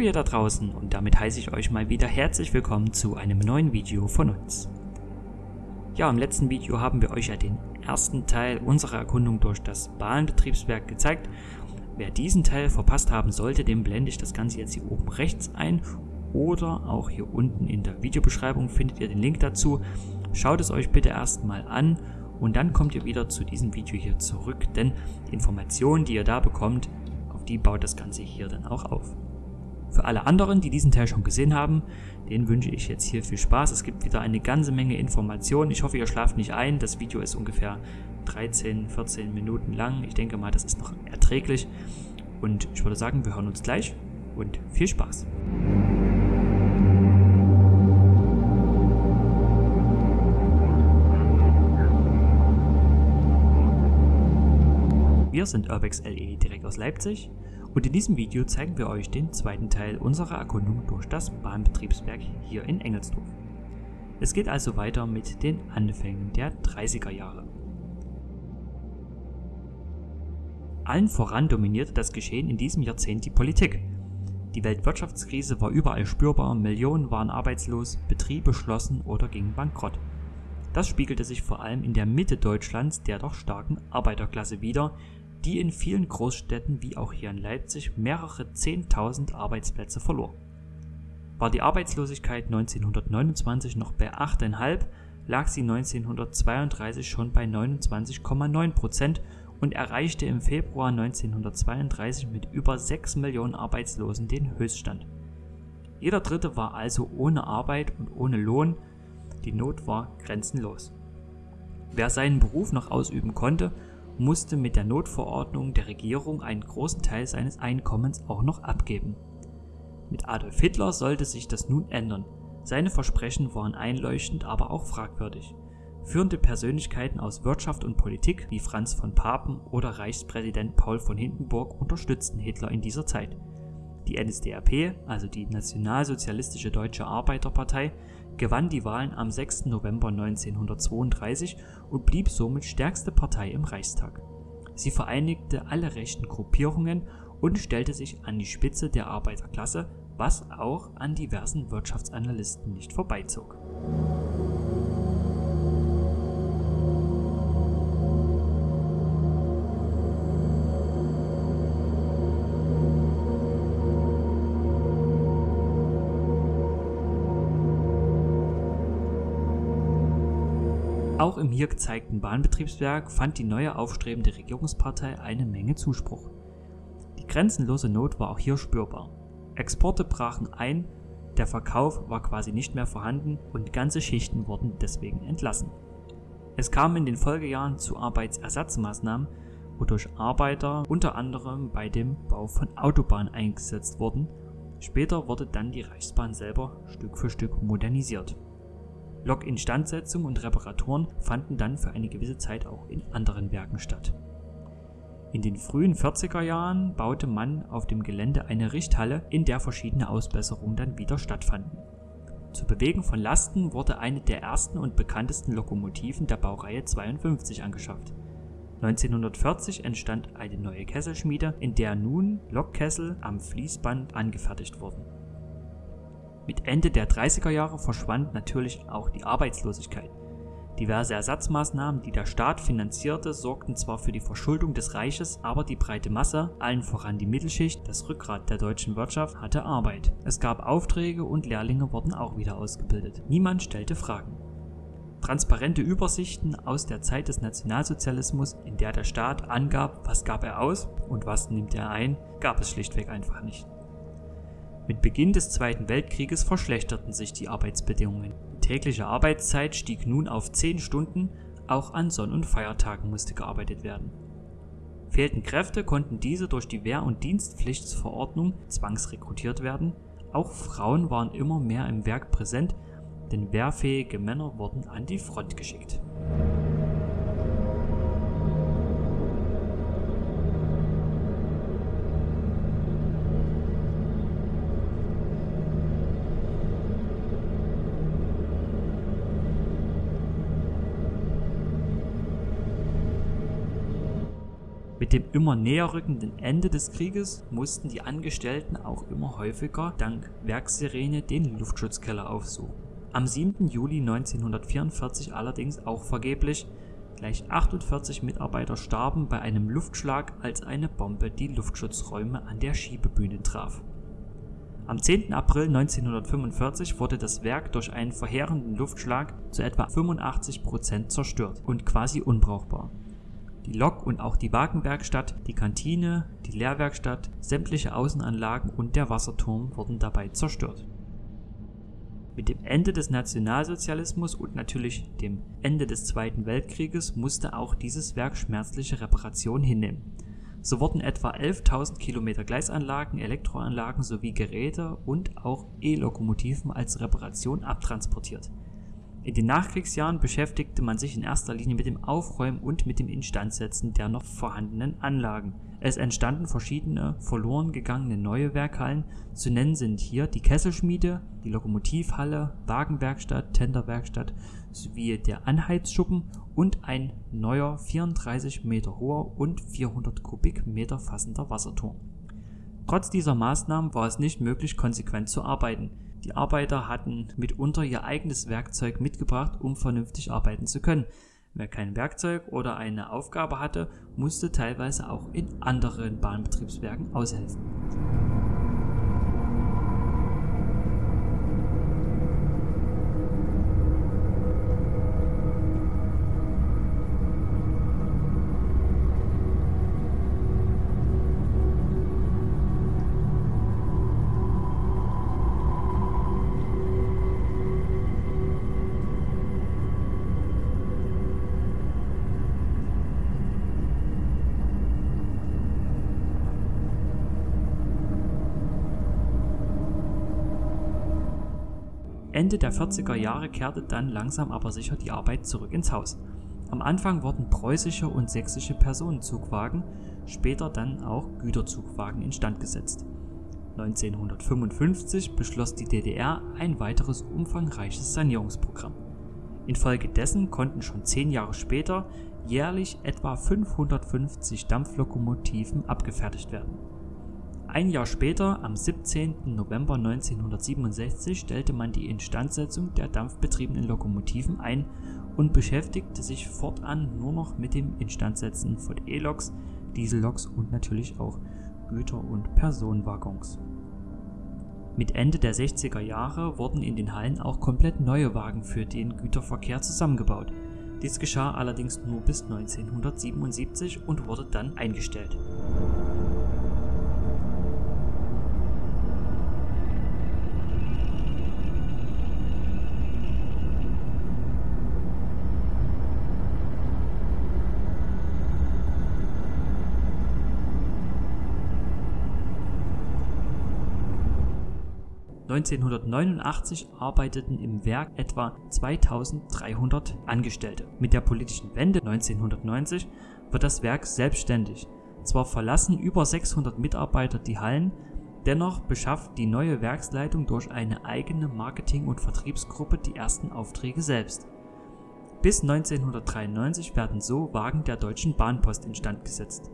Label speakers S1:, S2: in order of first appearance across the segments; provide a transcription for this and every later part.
S1: Ihr da draußen und damit heiße ich euch mal wieder herzlich willkommen zu einem neuen Video von uns. Ja, im letzten Video haben wir euch ja den ersten Teil unserer Erkundung durch das Bahnbetriebswerk gezeigt. Wer diesen Teil verpasst haben sollte, dem blende ich das Ganze jetzt hier oben rechts ein oder auch hier unten in der Videobeschreibung findet ihr den Link dazu. Schaut es euch bitte erstmal an und dann kommt ihr wieder zu diesem Video hier zurück, denn die Informationen, die ihr da bekommt, auf die baut das Ganze hier dann auch auf. Für alle anderen, die diesen Teil schon gesehen haben, denen wünsche ich jetzt hier viel Spaß. Es gibt wieder eine ganze Menge Informationen. Ich hoffe, ihr schlaft nicht ein. Das Video ist ungefähr 13, 14 Minuten lang. Ich denke mal, das ist noch erträglich. Und ich würde sagen, wir hören uns gleich und viel Spaß. Wir sind Urbex LE direkt aus Leipzig und in diesem Video zeigen wir euch den zweiten Teil unserer Erkundung durch das Bahnbetriebswerk hier in Engelsdorf. Es geht also weiter mit den Anfängen der 30er Jahre. Allen voran dominierte das Geschehen in diesem Jahrzehnt die Politik. Die Weltwirtschaftskrise war überall spürbar, Millionen waren arbeitslos, Betriebe schlossen oder gingen bankrott. Das spiegelte sich vor allem in der Mitte Deutschlands der doch starken Arbeiterklasse wider, die in vielen Großstädten wie auch hier in Leipzig mehrere 10.000 Arbeitsplätze verlor. War die Arbeitslosigkeit 1929 noch bei 8,5, lag sie 1932 schon bei 29,9 Prozent und erreichte im Februar 1932 mit über 6 Millionen Arbeitslosen den Höchststand. Jeder Dritte war also ohne Arbeit und ohne Lohn, die Not war grenzenlos. Wer seinen Beruf noch ausüben konnte, musste mit der Notverordnung der Regierung einen großen Teil seines Einkommens auch noch abgeben. Mit Adolf Hitler sollte sich das nun ändern. Seine Versprechen waren einleuchtend, aber auch fragwürdig. Führende Persönlichkeiten aus Wirtschaft und Politik wie Franz von Papen oder Reichspräsident Paul von Hindenburg unterstützten Hitler in dieser Zeit. Die NSDAP, also die Nationalsozialistische Deutsche Arbeiterpartei, gewann die Wahlen am 6. November 1932 und blieb somit stärkste Partei im Reichstag. Sie vereinigte alle rechten Gruppierungen und stellte sich an die Spitze der Arbeiterklasse, was auch an diversen Wirtschaftsanalysten nicht vorbeizog. Auch im hier gezeigten Bahnbetriebswerk fand die neue aufstrebende Regierungspartei eine Menge Zuspruch. Die grenzenlose Not war auch hier spürbar. Exporte brachen ein, der Verkauf war quasi nicht mehr vorhanden und ganze Schichten wurden deswegen entlassen. Es kam in den Folgejahren zu Arbeitsersatzmaßnahmen, wodurch Arbeiter unter anderem bei dem Bau von Autobahnen eingesetzt wurden. Später wurde dann die Reichsbahn selber Stück für Stück modernisiert. Lokinstandsetzung und Reparaturen fanden dann für eine gewisse Zeit auch in anderen Werken statt. In den frühen 40er Jahren baute man auf dem Gelände eine Richthalle, in der verschiedene Ausbesserungen dann wieder stattfanden. Zur Bewegung von Lasten wurde eine der ersten und bekanntesten Lokomotiven der Baureihe 52 angeschafft. 1940 entstand eine neue Kesselschmiede, in der nun Lokkessel am Fließband angefertigt wurden. Mit Ende der 30er Jahre verschwand natürlich auch die Arbeitslosigkeit. Diverse Ersatzmaßnahmen, die der Staat finanzierte, sorgten zwar für die Verschuldung des Reiches, aber die breite Masse, allen voran die Mittelschicht, das Rückgrat der deutschen Wirtschaft, hatte Arbeit. Es gab Aufträge und Lehrlinge wurden auch wieder ausgebildet. Niemand stellte Fragen. Transparente Übersichten aus der Zeit des Nationalsozialismus, in der der Staat angab, was gab er aus und was nimmt er ein, gab es schlichtweg einfach nicht. Mit Beginn des Zweiten Weltkrieges verschlechterten sich die Arbeitsbedingungen. Die tägliche Arbeitszeit stieg nun auf 10 Stunden, auch an Sonn- und Feiertagen musste gearbeitet werden. Fehlten Kräfte, konnten diese durch die Wehr- und Dienstpflichtsverordnung zwangsrekrutiert werden. Auch Frauen waren immer mehr im Werk präsent, denn wehrfähige Männer wurden an die Front geschickt. Mit dem immer näher rückenden Ende des Krieges mussten die Angestellten auch immer häufiger dank Werkssirene den Luftschutzkeller aufsuchen. Am 7. Juli 1944 allerdings auch vergeblich, gleich 48 Mitarbeiter starben bei einem Luftschlag, als eine Bombe die Luftschutzräume an der Schiebebühne traf. Am 10. April 1945 wurde das Werk durch einen verheerenden Luftschlag zu etwa 85 Prozent zerstört und quasi unbrauchbar. Die Lok- und auch die Wagenwerkstatt, die Kantine, die Lehrwerkstatt, sämtliche Außenanlagen und der Wasserturm wurden dabei zerstört. Mit dem Ende des Nationalsozialismus und natürlich dem Ende des Zweiten Weltkrieges musste auch dieses Werk schmerzliche Reparationen hinnehmen so wurden etwa 11.000 Kilometer Gleisanlagen, Elektroanlagen sowie Geräte und auch E-Lokomotiven als Reparation abtransportiert. In den Nachkriegsjahren beschäftigte man sich in erster Linie mit dem Aufräumen und mit dem Instandsetzen der noch vorhandenen Anlagen. Es entstanden verschiedene verloren gegangene neue Werkhallen, zu nennen sind hier die Kesselschmiede, die Lokomotivhalle, Wagenwerkstatt, Tenderwerkstatt sowie der Anheizschuppen und ein neuer 34 Meter hoher und 400 Kubikmeter fassender Wasserturm. Trotz dieser Maßnahmen war es nicht möglich, konsequent zu arbeiten. Die Arbeiter hatten mitunter ihr eigenes Werkzeug mitgebracht, um vernünftig arbeiten zu können. Wer kein Werkzeug oder eine Aufgabe hatte, musste teilweise auch in anderen Bahnbetriebswerken aushelfen. Ende der 40er Jahre kehrte dann langsam aber sicher die Arbeit zurück ins Haus. Am Anfang wurden preußische und sächsische Personenzugwagen, später dann auch Güterzugwagen instand gesetzt. 1955 beschloss die DDR ein weiteres umfangreiches Sanierungsprogramm. Infolgedessen konnten schon zehn Jahre später jährlich etwa 550 Dampflokomotiven abgefertigt werden ein Jahr später, am 17. November 1967, stellte man die Instandsetzung der dampfbetriebenen Lokomotiven ein und beschäftigte sich fortan nur noch mit dem Instandsetzen von E-Loks, Dieselloks und natürlich auch Güter- und Personenwaggons. Mit Ende der 60er Jahre wurden in den Hallen auch komplett neue Wagen für den Güterverkehr zusammengebaut. Dies geschah allerdings nur bis 1977 und wurde dann eingestellt. 1989 arbeiteten im Werk etwa 2300 Angestellte. Mit der politischen Wende 1990 wird das Werk selbstständig. Zwar verlassen über 600 Mitarbeiter die Hallen, dennoch beschafft die neue Werksleitung durch eine eigene Marketing- und Vertriebsgruppe die ersten Aufträge selbst. Bis 1993 werden so Wagen der Deutschen Bahnpost instand gesetzt.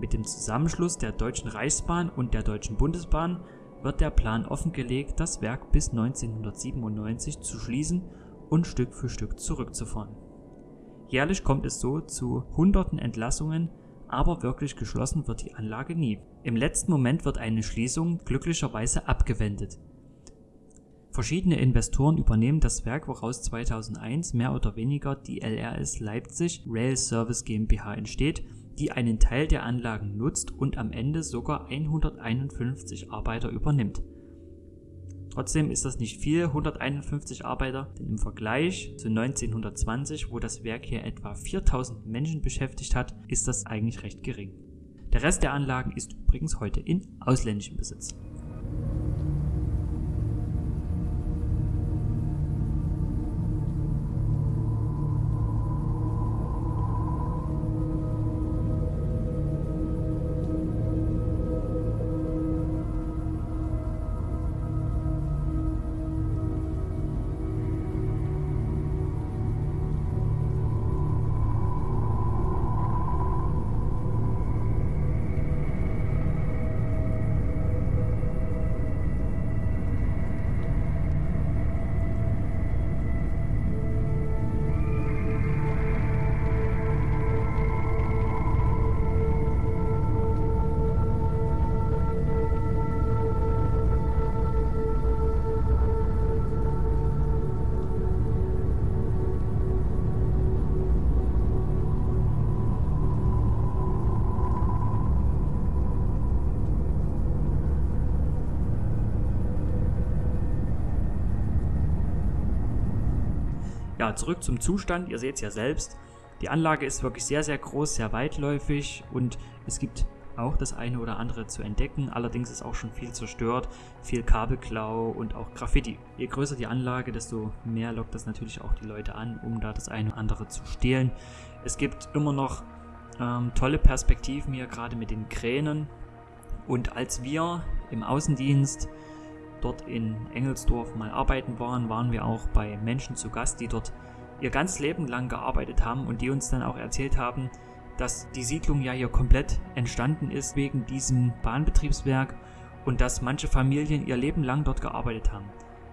S1: Mit dem Zusammenschluss der Deutschen Reichsbahn und der Deutschen Bundesbahn wird der Plan offengelegt, das Werk bis 1997 zu schließen und Stück für Stück zurückzufahren. Jährlich kommt es so zu hunderten Entlassungen, aber wirklich geschlossen wird die Anlage nie. Im letzten Moment wird eine Schließung glücklicherweise abgewendet. Verschiedene Investoren übernehmen das Werk, woraus 2001 mehr oder weniger die LRS Leipzig Rail Service GmbH entsteht die einen Teil der Anlagen nutzt und am Ende sogar 151 Arbeiter übernimmt. Trotzdem ist das nicht viel, 151 Arbeiter, denn im Vergleich zu 1920, wo das Werk hier etwa 4000 Menschen beschäftigt hat, ist das eigentlich recht gering. Der Rest der Anlagen ist übrigens heute in ausländischem Besitz. Ja, zurück zum Zustand. Ihr seht es ja selbst. Die Anlage ist wirklich sehr, sehr groß, sehr weitläufig und es gibt auch das eine oder andere zu entdecken. Allerdings ist auch schon viel zerstört, viel Kabelklau und auch Graffiti. Je größer die Anlage, desto mehr lockt das natürlich auch die Leute an, um da das eine oder andere zu stehlen. Es gibt immer noch ähm, tolle Perspektiven hier, gerade mit den Kränen. Und als wir im Außendienst dort in Engelsdorf mal arbeiten waren, waren wir auch bei Menschen zu Gast, die dort ihr ganzes Leben lang gearbeitet haben und die uns dann auch erzählt haben, dass die Siedlung ja hier komplett entstanden ist wegen diesem Bahnbetriebswerk und dass manche Familien ihr Leben lang dort gearbeitet haben.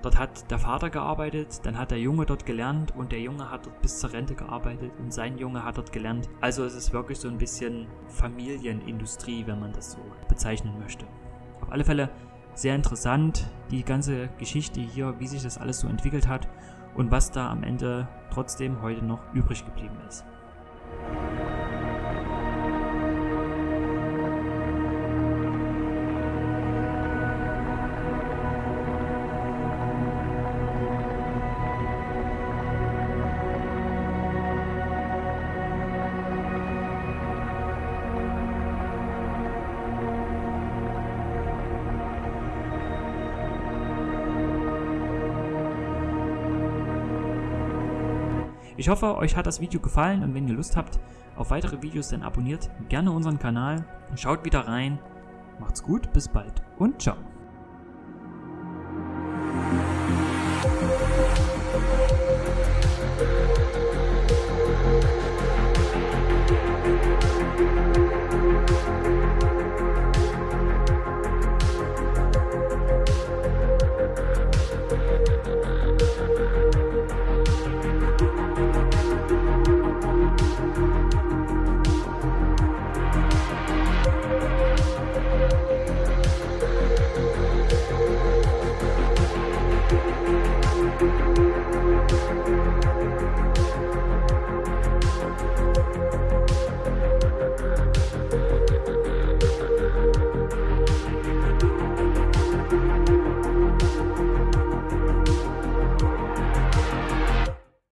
S1: Dort hat der Vater gearbeitet, dann hat der Junge dort gelernt und der Junge hat dort bis zur Rente gearbeitet und sein Junge hat dort gelernt. Also es ist wirklich so ein bisschen Familienindustrie, wenn man das so bezeichnen möchte. Auf alle Fälle sehr interessant, die ganze Geschichte hier, wie sich das alles so entwickelt hat und was da am Ende trotzdem heute noch übrig geblieben ist. Ich hoffe, euch hat das Video gefallen und wenn ihr Lust habt auf weitere Videos, dann abonniert gerne unseren Kanal, schaut wieder rein. Macht's gut, bis bald und ciao.